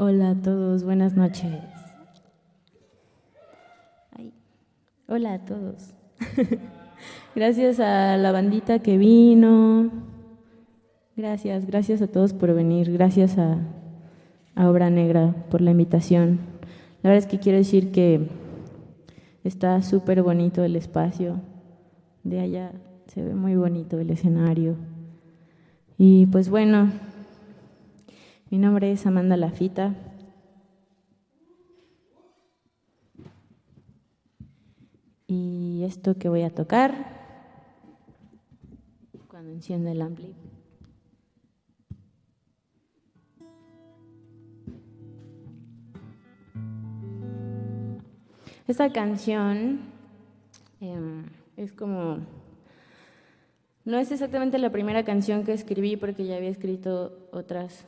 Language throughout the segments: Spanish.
Hola a todos, buenas noches. Hola a todos. gracias a la bandita que vino. Gracias, gracias a todos por venir. Gracias a, a Obra Negra por la invitación. La verdad es que quiero decir que está súper bonito el espacio. De allá se ve muy bonito el escenario. Y pues bueno, mi nombre es Amanda Lafita. Y esto que voy a tocar, cuando enciende el ampli. Esta canción em, es como no es exactamente la primera canción que escribí porque ya había escrito otras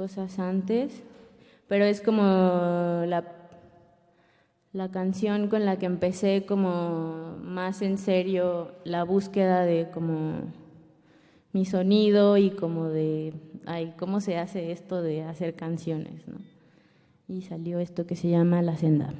cosas antes, pero es como la, la canción con la que empecé como más en serio la búsqueda de como mi sonido y como de, ay, ¿cómo se hace esto de hacer canciones? ¿no? Y salió esto que se llama La Senda.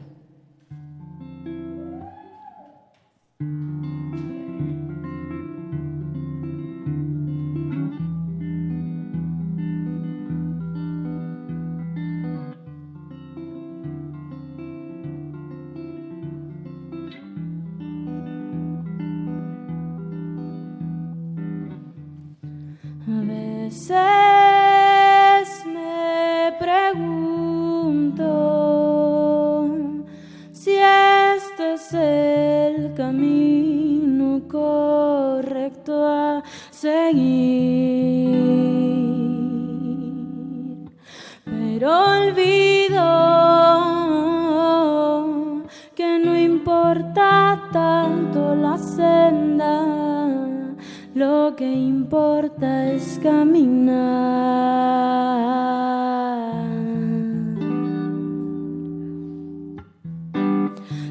que importa es caminar.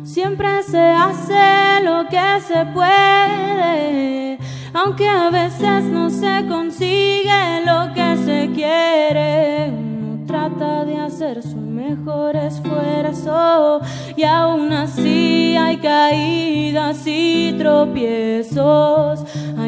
Siempre se hace lo que se puede, aunque a veces no se consigue lo que se quiere. Uno trata de hacer su mejor esfuerzo y aún así hay caídas y tropiezos.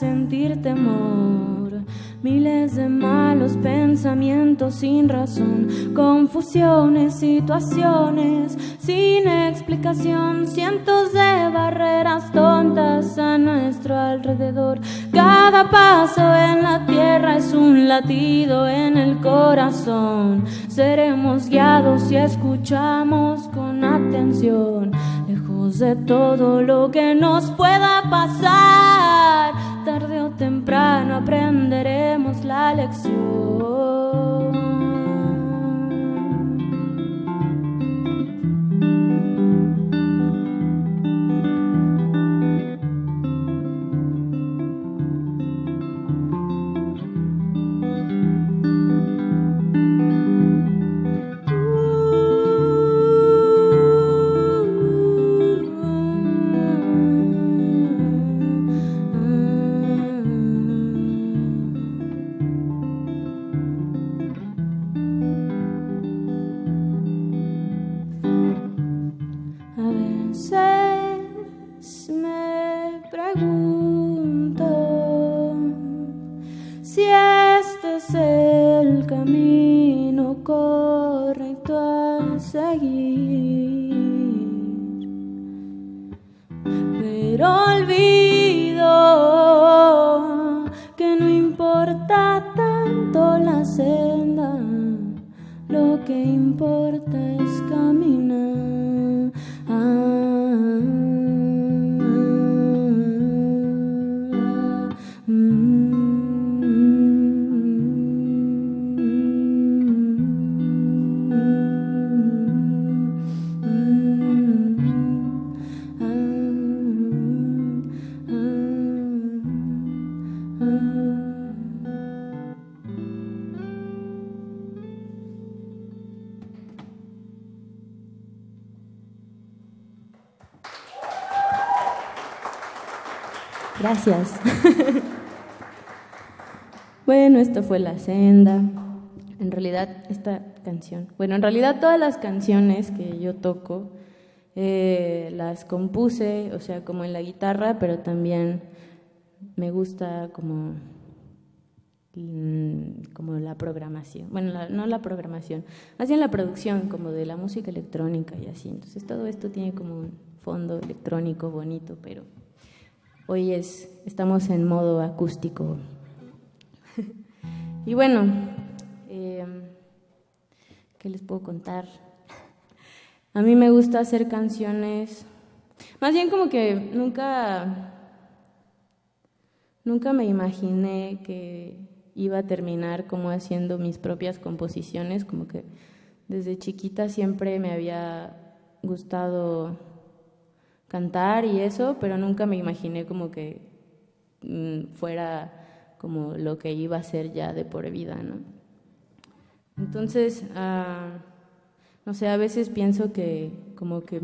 sentir temor. Miles de malos pensamientos sin razón, confusiones, situaciones sin explicación, cientos de barreras tontas a nuestro alrededor. Cada paso en la tierra es un latido en el corazón. Seremos guiados si escuchamos con atención de todo lo que nos pueda pasar. Temprano aprenderemos la lección. Gracias. bueno, esto fue La Senda. En realidad, esta canción, bueno, en realidad todas las canciones que yo toco eh, las compuse, o sea, como en la guitarra, pero también me gusta como, mm, como la programación, bueno, no la programación, más bien la producción como de la música electrónica y así. Entonces todo esto tiene como un fondo electrónico bonito, pero hoy es, estamos en modo acústico. y bueno, eh, ¿qué les puedo contar? A mí me gusta hacer canciones, más bien como que nunca, nunca me imaginé que iba a terminar como haciendo mis propias composiciones, como que desde chiquita siempre me había gustado cantar y eso, pero nunca me imaginé como que mm, fuera como lo que iba a ser ya de por vida, ¿no? Entonces, ah, no sé, a veces pienso que como que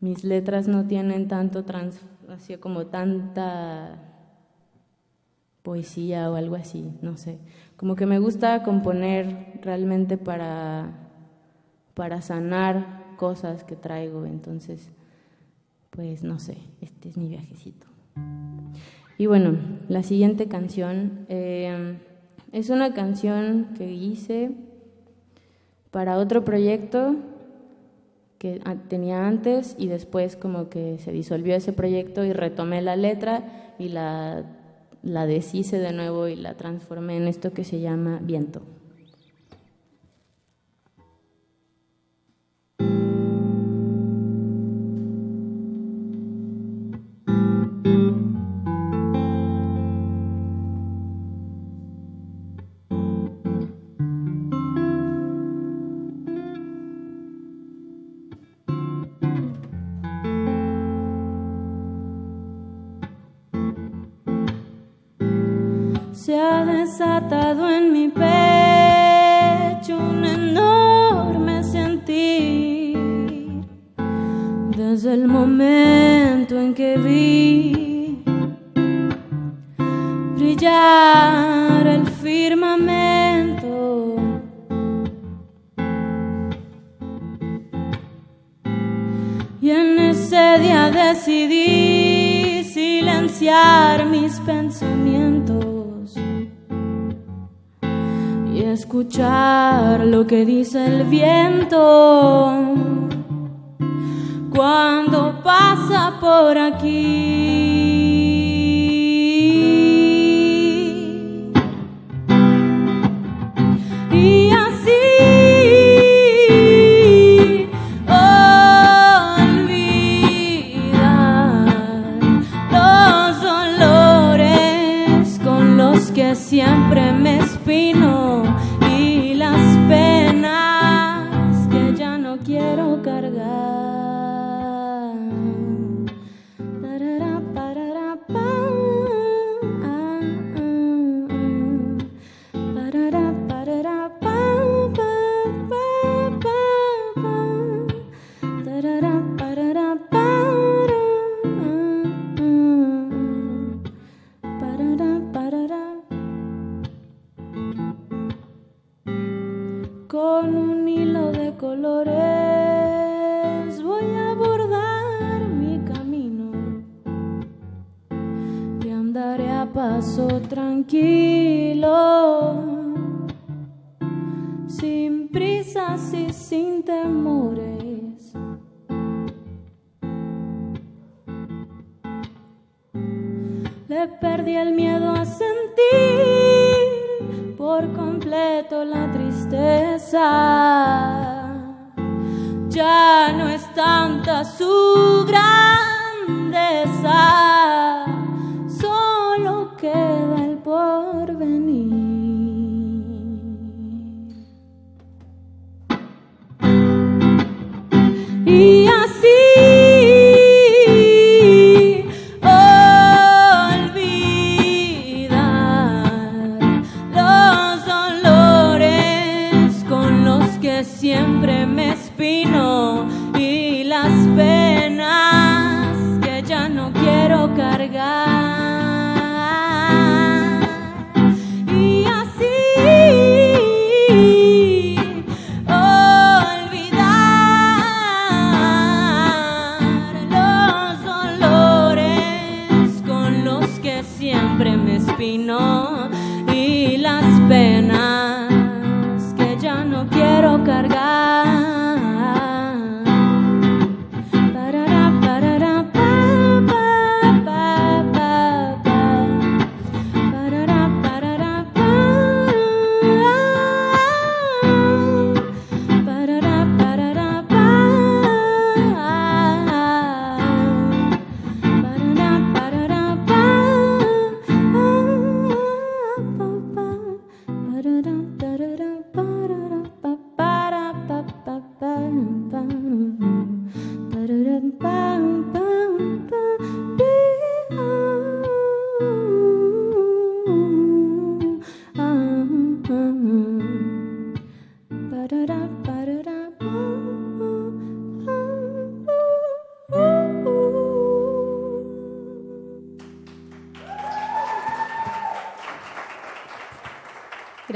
mis letras no tienen tanto trans, así como tanta poesía o algo así, no sé. Como que me gusta componer realmente para, para sanar cosas que traigo, entonces, pues no sé, este es mi viajecito. Y bueno, la siguiente canción eh, es una canción que hice para otro proyecto que tenía antes y después como que se disolvió ese proyecto y retomé la letra y la, la deshice de nuevo y la transformé en esto que se llama viento. Desde el momento en que vi brillar el firmamento. Y en ese día decidí silenciar mis pensamientos escuchar lo que dice el viento cuando pasa por aquí. Cargar.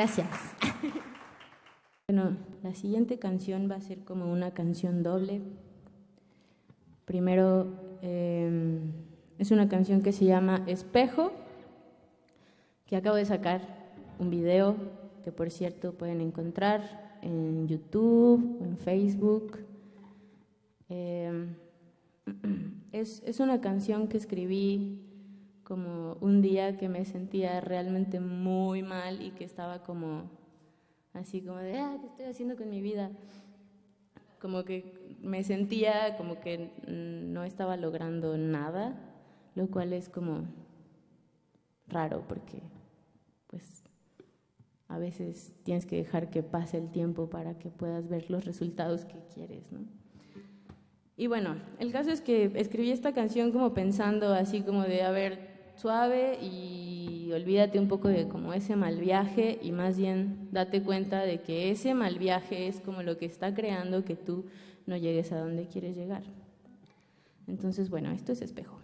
Gracias. Bueno, la siguiente canción va a ser como una canción doble. Primero, em, es una canción que se llama Espejo, que acabo de sacar un video que por cierto pueden encontrar en YouTube en Facebook. Em, es, es una canción que escribí como un día que me sentía realmente muy mal y que estaba como así como de, ah, ¿qué estoy haciendo con mi vida? Como que me sentía como que no estaba logrando nada, lo cual es como raro porque pues a veces tienes que dejar que pase el tiempo para que puedas ver los resultados que quieres, ¿no? Y bueno, el caso es que escribí esta canción como pensando así como de, a ver, suave y olvídate un poco de como ese mal viaje y más bien date cuenta de que ese mal viaje es como lo que está creando que tú no llegues a donde quieres llegar. Entonces, bueno, esto es espejo.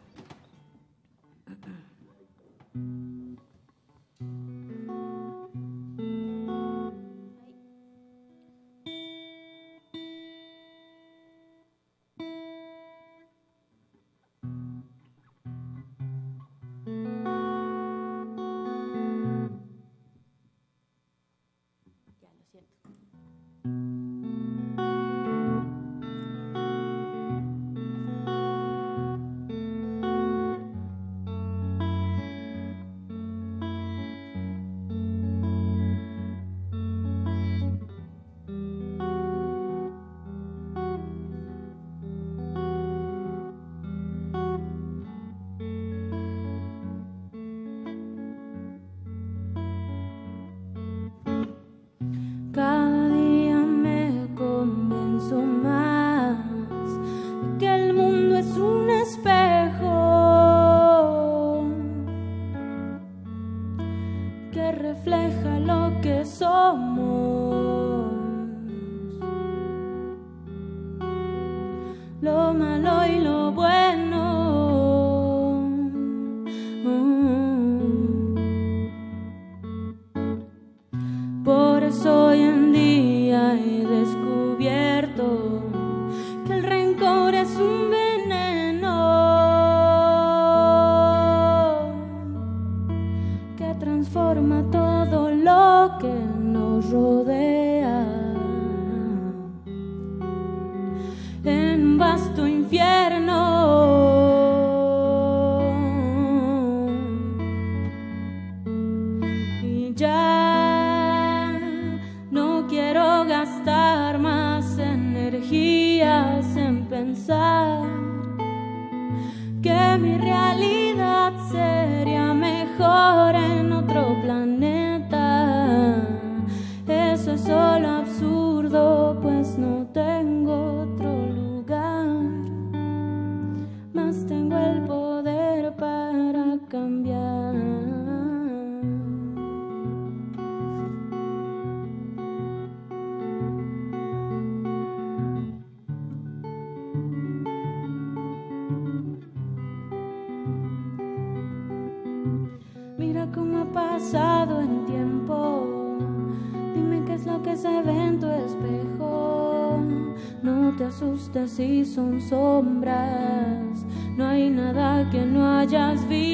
Si son sombras. No hay nada que no hayas visto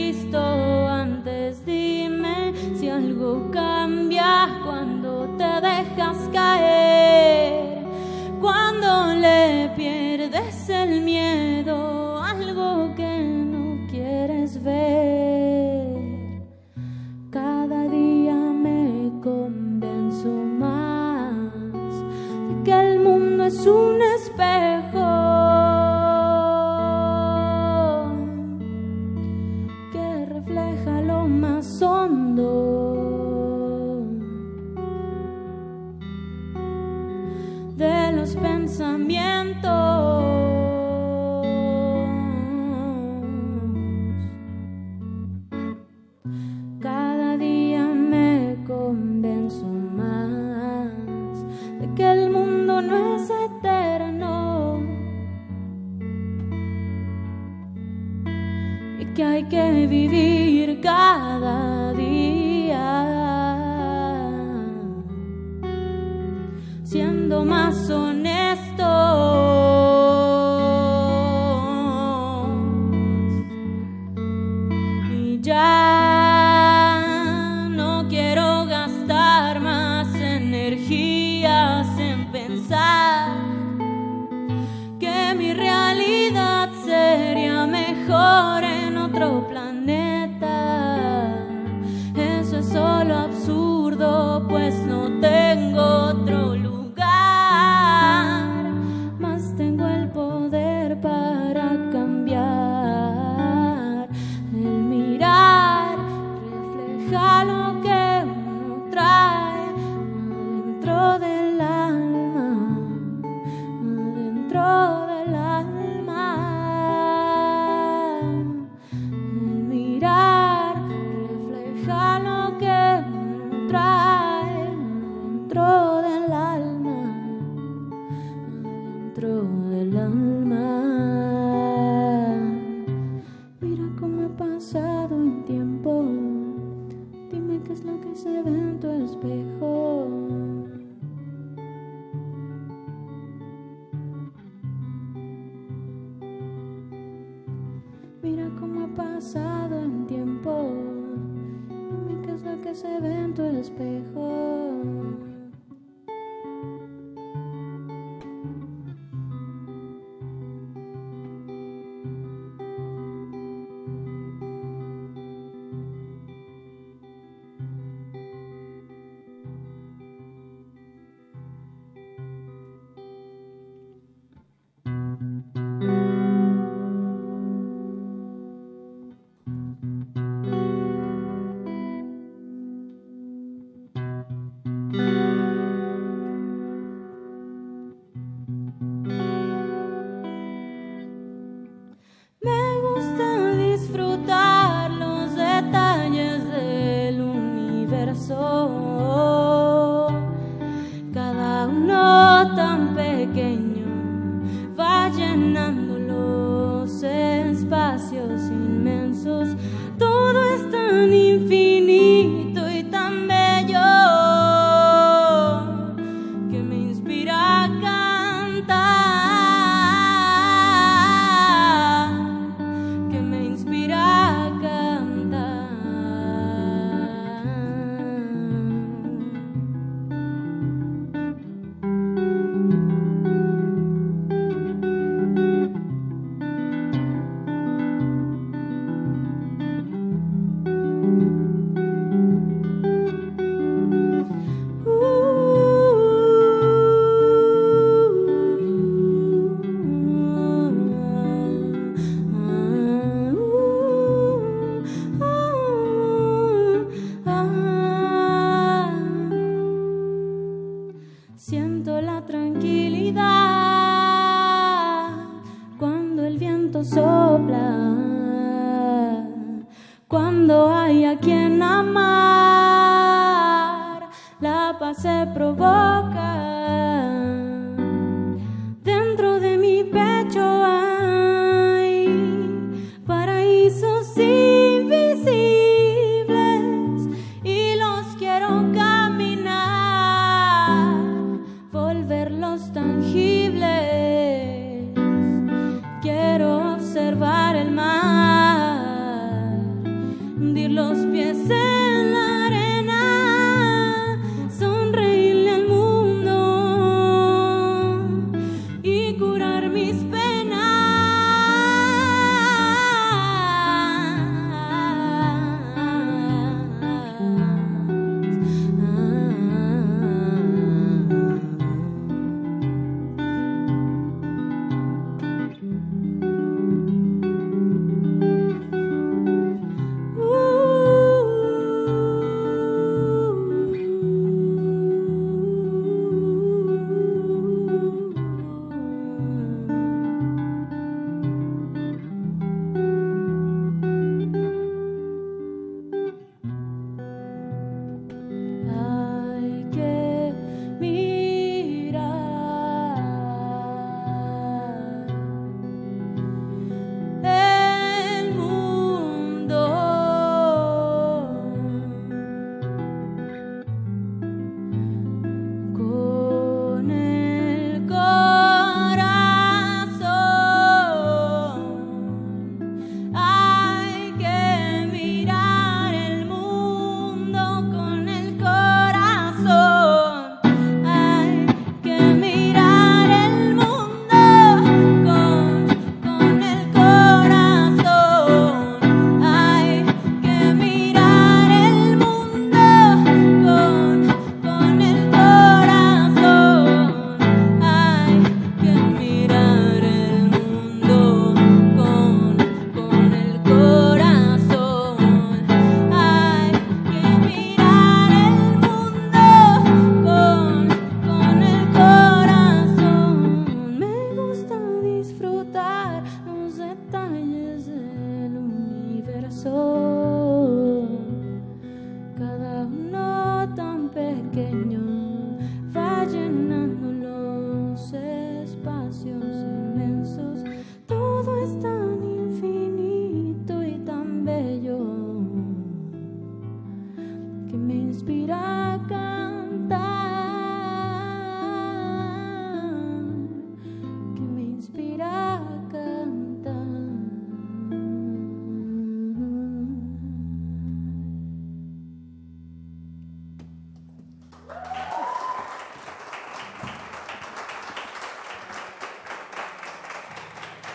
más honestos.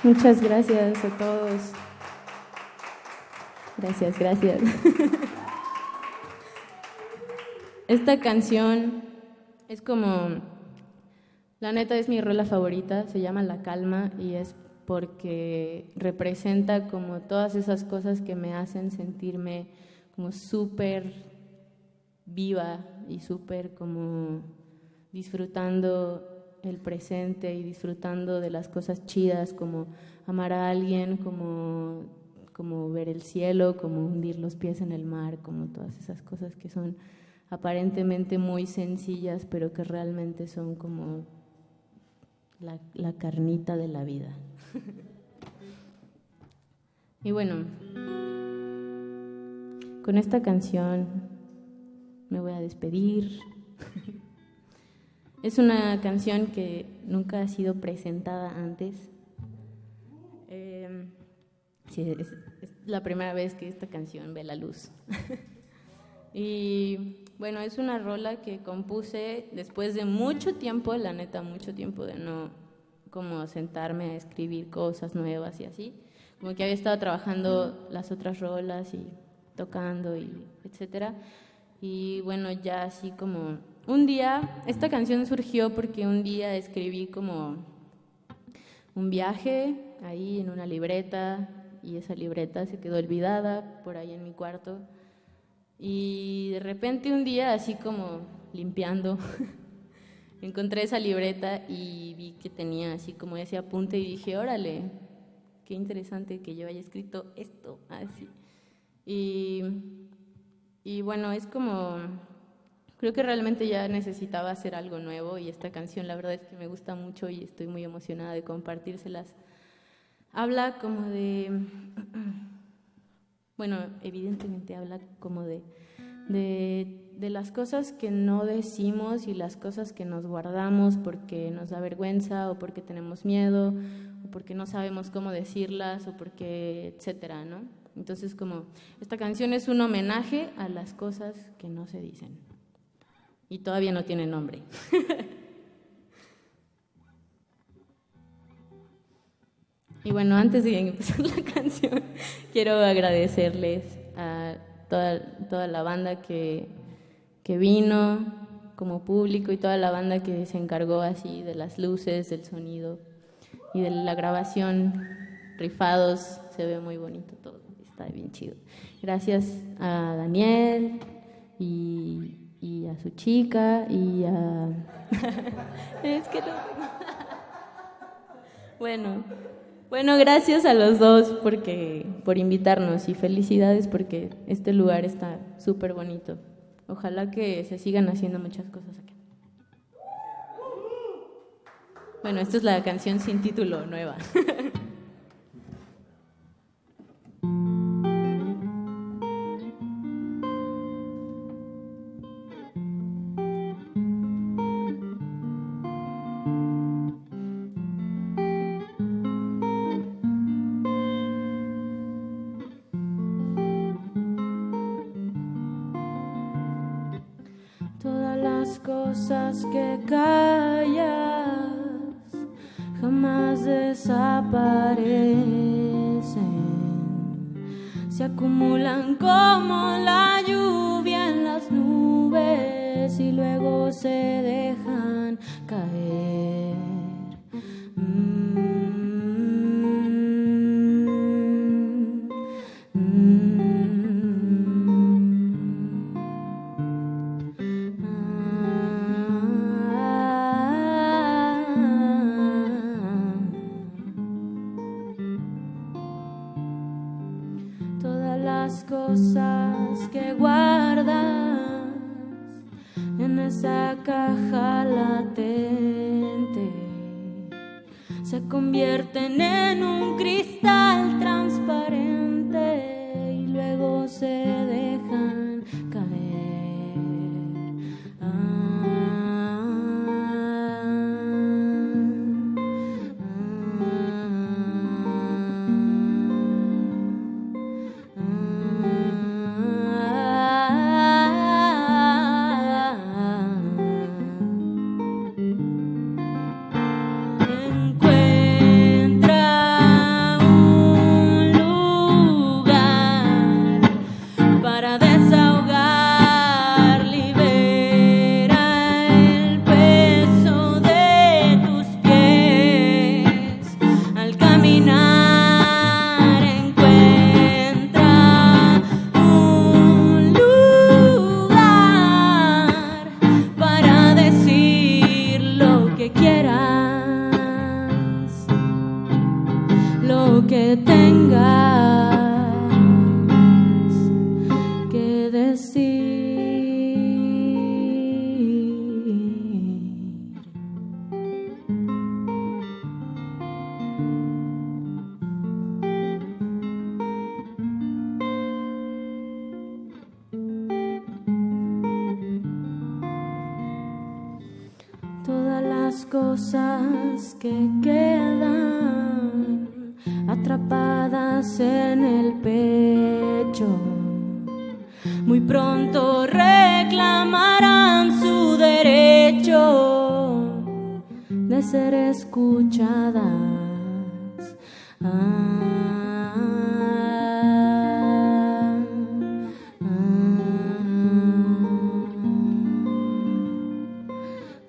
Muchas gracias a todos. Gracias, gracias. Esta canción es como, la neta es mi rola favorita, se llama La Calma y es porque representa como todas esas cosas que me hacen sentirme como súper viva y súper como disfrutando el presente y disfrutando de las cosas chidas como amar a alguien, como, como ver el cielo, como hundir los pies en el mar, como todas esas cosas que son aparentemente muy sencillas, pero que realmente son como la, la carnita de la vida. y bueno, con esta canción me voy a despedir. Es una canción que nunca ha sido presentada antes. Em, es, la primera vez que esta canción ve la luz. y bueno, es una rola que compuse después de mucho tiempo, la neta, mucho tiempo de no como sentarme a escribir cosas nuevas y así. Como que había estado trabajando las otras rolas y tocando y etcétera. Y bueno, ya así como un día, esta canción surgió porque un día escribí como un viaje ahí en una libreta y esa libreta se quedó olvidada por ahí en mi cuarto. Y de repente un día, así como limpiando, encontré esa libreta y vi que tenía así como ese apunte y dije, órale, qué interesante que yo haya escrito esto así. Y, y bueno, es como Creo que realmente ya necesitaba hacer algo nuevo y esta canción la verdad es que me gusta mucho y estoy muy emocionada de compartírselas. Habla como de, bueno, evidentemente habla como de, de, las cosas que no decimos y las cosas que nos guardamos porque nos da vergüenza o porque tenemos miedo o porque no sabemos cómo decirlas o porque, etcétera, ¿no? Entonces como esta canción es un homenaje a las cosas que no se dicen y todavía no tiene nombre. y bueno, antes de empezar la canción, quiero agradecerles a toda, toda la banda que, que vino como público y toda la banda que se encargó así de las luces, del sonido y de la grabación. Rifados, se ve muy bonito todo, está bien chido. Gracias a Daniel y y a su chica y a... es que bueno, bueno, gracias a los dos porque, por invitarnos y felicidades porque este lugar está súper bonito. Ojalá que se sigan haciendo muchas cosas aquí. Bueno, esta es la canción sin título nueva. cosas que callas jamás desaparecen, se acumulan como la lluvia en las nubes y luego se se convierten en un cristal transparente y luego se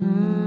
ah,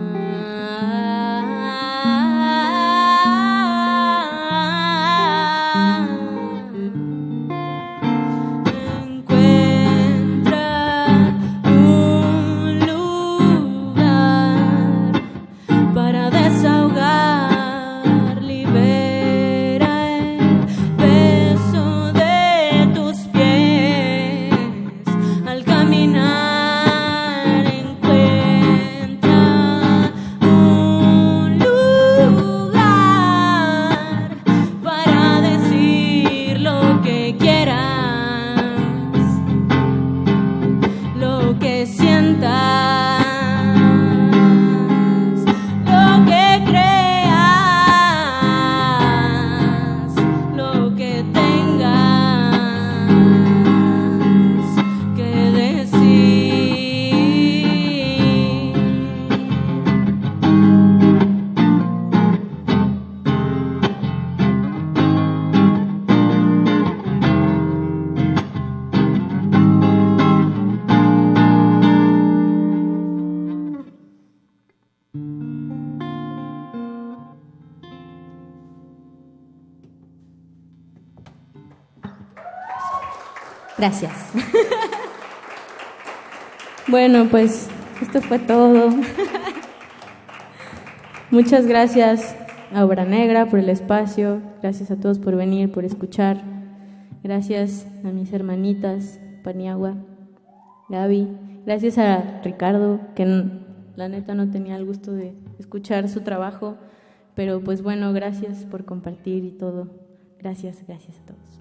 Gracias. bueno, pues esto fue todo. Muchas gracias a Obra Negra por el espacio, gracias a todos por venir, por escuchar. Gracias a mis hermanitas, Paniagua, Gaby. Gracias a Ricardo, que la neta no tenía el gusto de escuchar su trabajo, pero pues bueno, gracias por compartir y todo. Gracias, gracias a todos.